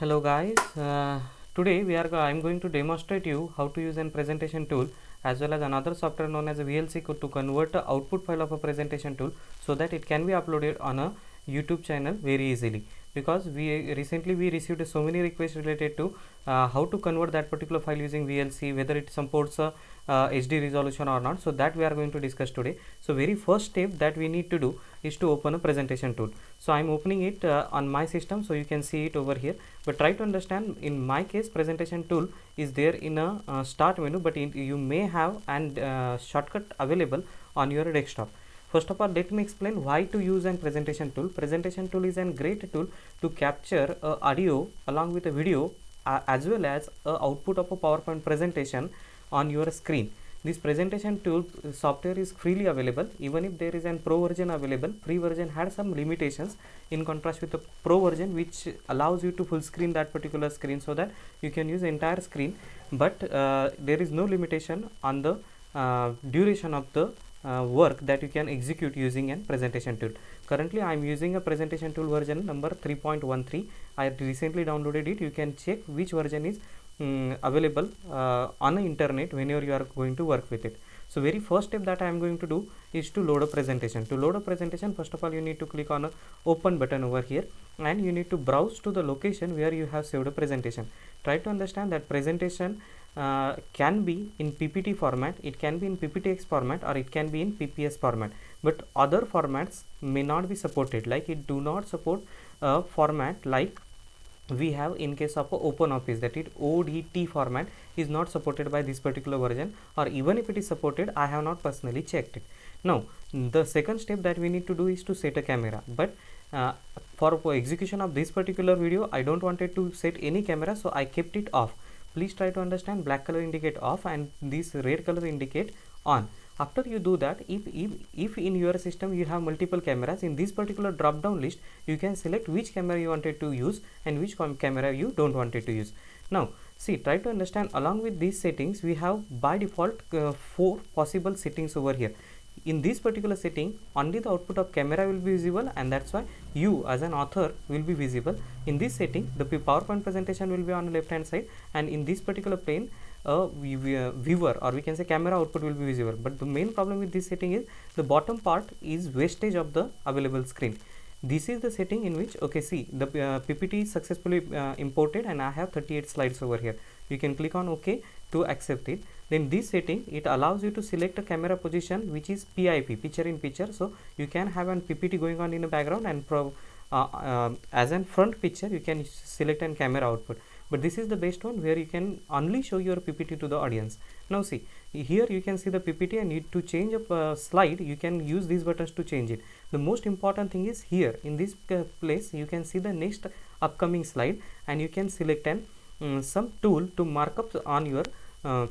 hello guys. Uh, today we are i'm going to demonstrate you how to use a presentation tool as well as another software known as a vlc to convert the output file of a presentation tool so that it can be uploaded on a youtube channel very easily because we recently we received so many requests related to uh, how to convert that particular file using vlc whether it supports a uh, hd resolution or not. So that we are going to discuss today. So very first step that we need to do is to open a presentation tool. So i'm opening it uh, on my system so you can see it over here. But try to understand in my case presentation tool is there in a uh, start menu but in, you may have an uh, shortcut available on your desktop first of all let me explain why to use an presentation tool. Presentation tool is a great tool to capture uh, audio along with a video uh, as well as a output of a powerpoint presentation on your screen. This presentation tool uh, software is freely available. Even if there is an pro version available free version had some limitations in contrast with the pro version which allows you to full screen that particular screen so that you can use entire screen. But uh, there is no limitation on the uh, duration of the uh, work that you can execute using a presentation tool. Currently i am using a presentation tool version number 3.13 i recently downloaded it. You can check which version is um, available uh, on the internet whenever you are going to work with it. So very first step that i am going to do is to load a presentation. To load a presentation first of all you need to click on a open button over here and you need to browse to the location where you have saved a presentation. Try to understand that presentation uh, can be in PPT format, it can be in PPTX format or it can be in PPS format. But other formats may not be supported. Like it do not support a format like we have in case of open office that it odt format is not supported by this particular version or even if it is supported i have not personally checked it. Now the second step that we need to do is to set a camera. But uh, for execution of this particular video i don't wanted to set any camera so i kept it off. Please try to understand black color indicate off and this red color indicate on. After you do that if, if if in your system you have multiple cameras in this particular drop down list you can select which camera you wanted to use and which camera you don't wanted to use. Now see try to understand along with these settings we have by default uh, four possible settings over here in this particular setting only the output of camera will be visible and that's why you as an author will be visible. In this setting the powerpoint presentation will be on the left hand side and in this particular plane a viewer or we can say camera output will be visible. But the main problem with this setting is the bottom part is wastage of the available screen. This is the setting in which okay see the uh, ppt is successfully uh, imported and i have 38 slides over here you can click on ok to accept it. Then this setting it allows you to select a camera position which is pip picture in picture. So you can have an ppt going on in the background and pro, uh, uh, as an front picture you can select an camera output. But this is the best one where you can only show your ppt to the audience. Now see here you can see the ppt and need to change a uh, slide you can use these buttons to change it. The most important thing is here in this uh, place you can see the next upcoming slide and you can select an um, some tool to mark up on your uh,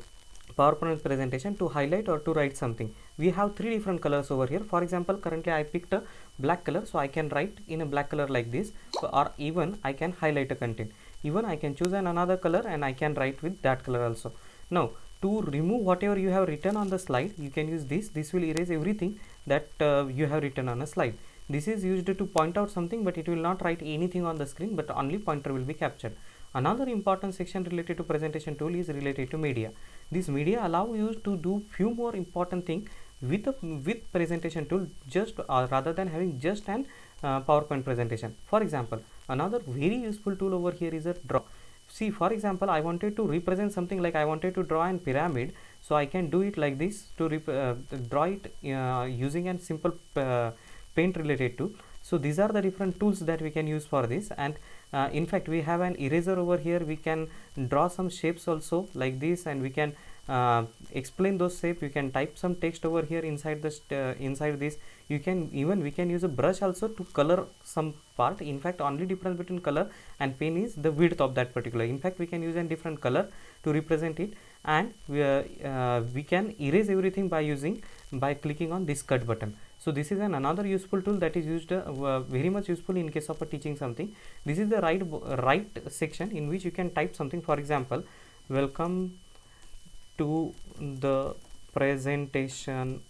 PowerPoint presentation to highlight or to write something. We have three different colors over here. For example, currently I picked a black color, so I can write in a black color like this, so, or even I can highlight a content. Even I can choose an another color and I can write with that color also. Now, to remove whatever you have written on the slide, you can use this. This will erase everything that uh, you have written on a slide. This is used to point out something, but it will not write anything on the screen, but only pointer will be captured. Another important section related to presentation tool is related to media. This media allow you to do few more important thing with a with presentation tool just uh, rather than having just an uh, PowerPoint presentation. For example, another very useful tool over here is a draw. See, for example, I wanted to represent something like I wanted to draw an pyramid, so I can do it like this to uh, draw it uh, using a simple uh, paint related to. So these are the different tools that we can use for this and uh, in fact we have an eraser over here. We can draw some shapes also like this and we can uh, explain those shapes you can type some text over here inside this uh, inside this. You can even we can use a brush also to color some part. In fact only difference between color and pen is the width of that particular. In fact we can use a different color to represent it. And we, uh, uh, we can erase everything by using by clicking on this cut button so this is an another useful tool that is used uh, very much useful in case of teaching something. This is the right right section in which you can type something. For example welcome to the presentation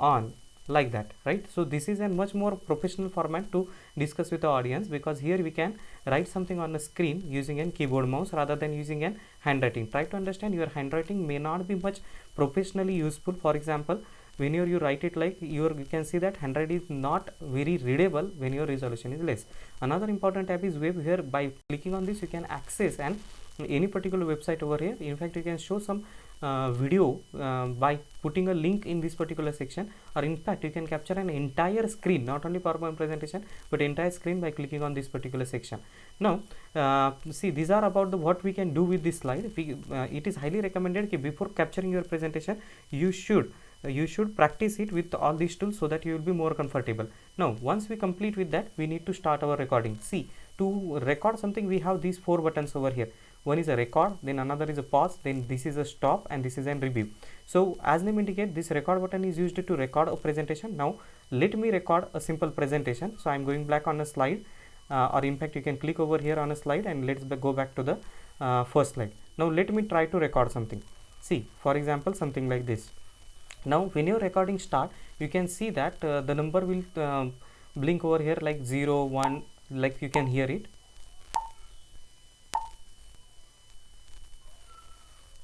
on like that right? So this is a much more professional format to discuss with the audience because here we can write something on the screen using a keyboard mouse rather than using an handwriting. Try to understand your handwriting may not be much professionally useful. For example when you write it like your you can see that handwriting is not very readable when your resolution is less. Another important tab is web here. By clicking on this you can access and any particular website over here. In fact you can show some uh, video uh, by putting a link in this particular section. Or in fact you can capture an entire screen not only PowerPoint presentation but entire screen by clicking on this particular section. Now uh, see these are about the what we can do with this slide. We, uh, it is highly recommended before capturing your presentation you should you should practice it with all these tools so that you will be more comfortable. Now once we complete with that we need to start our recording. See to record something we have these four buttons over here. One is a record then another is a pause then this is a stop and this is a review. So as name indicate this record button is used to record a presentation. Now let me record a simple presentation. So i'm going back on a slide uh, or in fact you can click over here on a slide and let's go back to the uh, first slide. Now let me try to record something. See for example something like this now when your recording start you can see that uh, the number will uh, blink over here like 0 1 like you can hear it.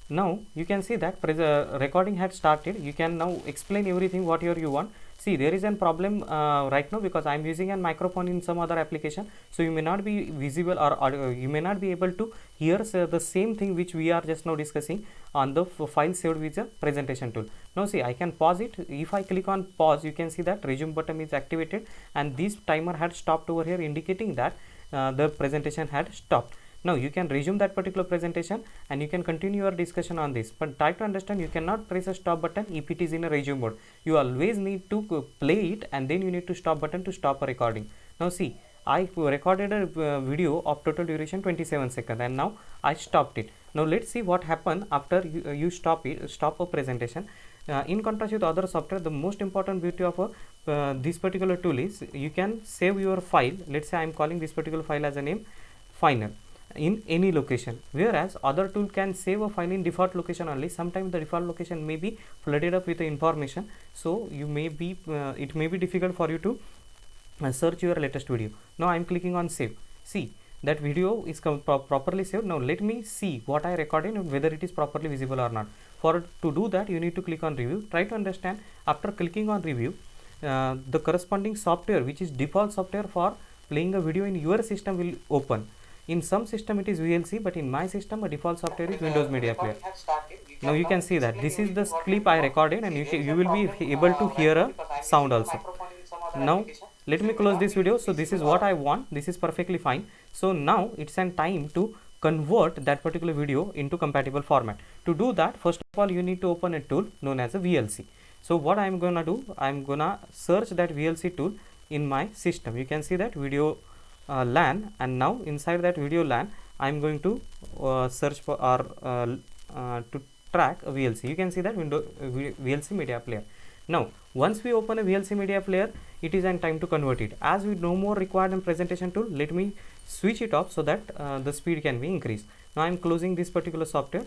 Now you can see that uh, recording had started. You can now explain everything whatever you want see there is a problem uh, right now because i am using a microphone in some other application. So you may not be visible or, or uh, you may not be able to hear uh, the same thing which we are just now discussing on the file saved with the presentation tool. Now see i can pause it. If i click on pause you can see that resume button is activated and this timer had stopped over here indicating that uh, the presentation had stopped now you can resume that particular presentation and you can continue your discussion on this. But try to understand you cannot press a stop button if it is in a resume mode. You always need to play it and then you need to stop button to stop a recording. Now see I recorded a uh, video of total duration 27 seconds and now I stopped it. Now let's see what happened after you, uh, you stop it stop a presentation. Uh, in contrast with other software the most important beauty of a, uh, this particular tool is you can save your file. Let's say i'm calling this particular file as a name final in any location. Whereas other tool can save a file in default location only. Sometimes the default location may be flooded up with the information. So you may be uh, it may be difficult for you to uh, search your latest video. Now i'm clicking on save. See that video is pro properly saved. Now let me see what i recorded and whether it is properly visible or not. For to do that you need to click on review. Try to understand after clicking on review uh, the corresponding software which is default software for playing a video in your system will open in some system it is VLC but in my system a default software is Windows Media Player. Now you can see that this is the clip I recorded and you, you will be able to hear a sound also. Now let me close this video. So this is what I want. This is perfectly fine. So now it's an time to convert that particular video into compatible format. To do that first of all you need to open a tool known as a VLC. So what I am gonna do I am gonna search that VLC tool in my system. You can see that video uh, LAN and now inside that VideoLAN I am going to uh, search for or uh, uh to track a VLC you can see that window uh, VLC media player. Now once we open a VLC media player it is an time to convert it. As we no more required in presentation tool let me switch it off so that uh, the speed can be increased. Now I am closing this particular software.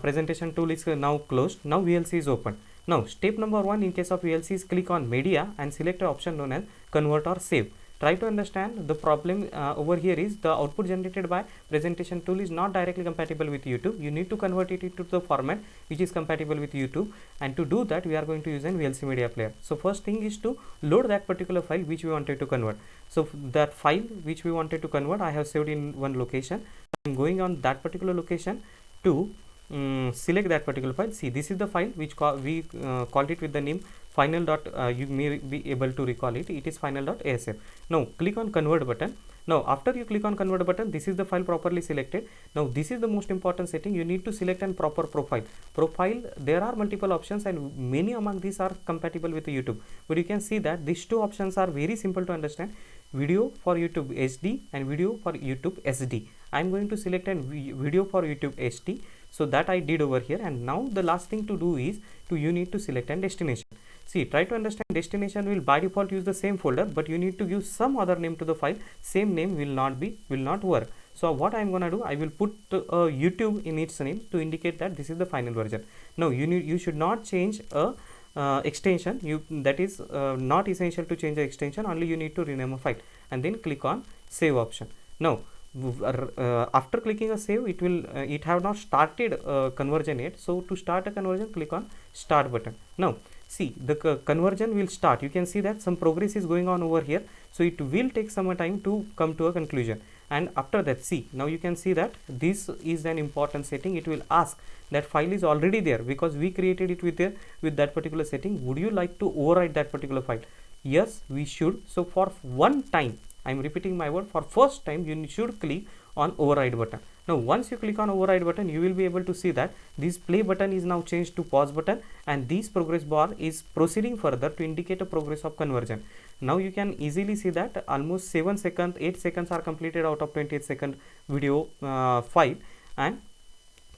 Presentation tool is now closed. Now VLC is open. Now step number one in case of VLC is click on media and select an option known as convert or save try to understand the problem uh, over here is the output generated by presentation tool is not directly compatible with YouTube. You need to convert it into the format which is compatible with YouTube and to do that we are going to use an VLC media player. So first thing is to load that particular file which we wanted to convert. So that file which we wanted to convert I have saved in one location. I am going on that particular location to um, select that particular file. See this is the file which we uh, called it with the name final dot uh, you may be able to recall it. It is final dot asf now click on convert button. Now after you click on convert button this is the file properly selected. Now this is the most important setting. You need to select an proper profile. Profile there are multiple options and many among these are compatible with youtube. But you can see that these two options are very simple to understand. Video for youtube hd and video for youtube sd i'm going to select a video for youtube hd so that i did over here. And now the last thing to do is to you need to select a destination see try to understand destination will by default use the same folder but you need to give some other name to the file. Same name will not be will not work. So what i'm gonna do i will put uh, youtube in its name to indicate that this is the final version. No you need you should not change a uh, extension. You that is uh, not essential to change the extension only you need to rename a file and then click on save option. Now uh, after clicking a save it will uh, it have not started uh, conversion yet. So to start a conversion click on start button. Now see the conversion will start. You can see that some progress is going on over here. So it will take some time to come to a conclusion. And after that see now you can see that this is an important setting. It will ask that file is already there because we created it with there with that particular setting. Would you like to overwrite that particular file? Yes we should. So for one time I am repeating my word for first time you should click on override button. Now once you click on override button you will be able to see that this play button is now changed to pause button and this progress bar is proceeding further to indicate a progress of conversion. Now you can easily see that almost 7 seconds 8 seconds are completed out of 28 second video uh, file and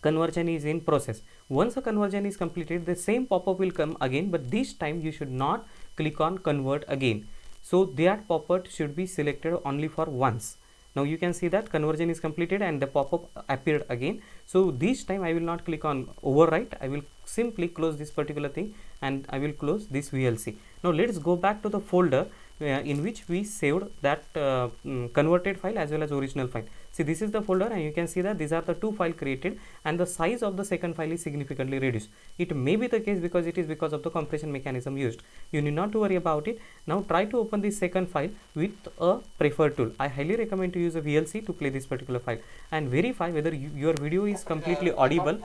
conversion is in process. Once a conversion is completed the same pop-up will come again but this time you should not click on convert again so that pop-up should be selected only for once now you can see that conversion is completed and the pop-up appeared again. So this time i will not click on overwrite. I will simply close this particular thing and i will close this vlc now let's go back to the folder uh, in which we saved that uh, um, converted file as well as original file see this is the folder and you can see that these are the two file created and the size of the second file is significantly reduced. It may be the case because it is because of the compression mechanism used. You need not to worry about it. Now try to open this second file with a preferred tool. I highly recommend to use a vlc to play this particular file and verify whether you, your video is completely audible.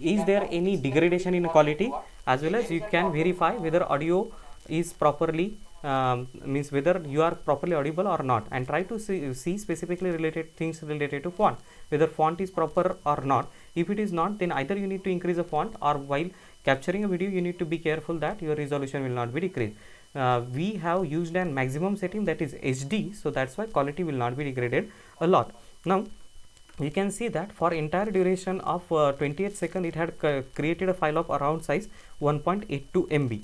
Is there any degradation in quality? As well as you can verify whether audio is properly um, means whether you are properly audible or not. And try to see, see specifically related things related to font. Whether font is proper or not. If it is not then either you need to increase the font or while capturing a video you need to be careful that your resolution will not be decreased. Uh, we have used an maximum setting that is HD so that's why quality will not be degraded a lot. Now you can see that for entire duration of uh, 28 second it had created a file of around size 1.82 MB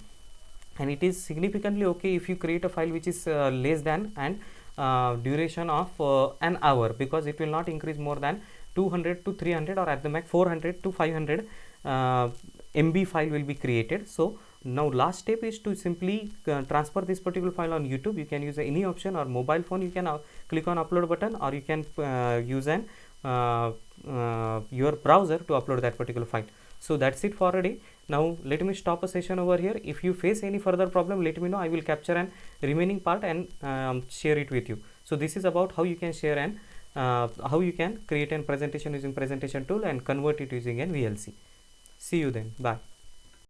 and it is significantly okay if you create a file which is uh, less than and uh, duration of uh, an hour because it will not increase more than 200 to 300 or at the max 400 to 500 uh, MB file will be created. So now last step is to simply uh, transfer this particular file on YouTube. You can use any option or mobile phone. You can uh, click on upload button or you can use an your browser to upload that particular file. So that's it for a day now let me stop a session over here. If you face any further problem let me know. I will capture an remaining part and um, share it with you. So this is about how you can share and uh, how you can create a presentation using presentation tool and convert it using an vlc see you then. Bye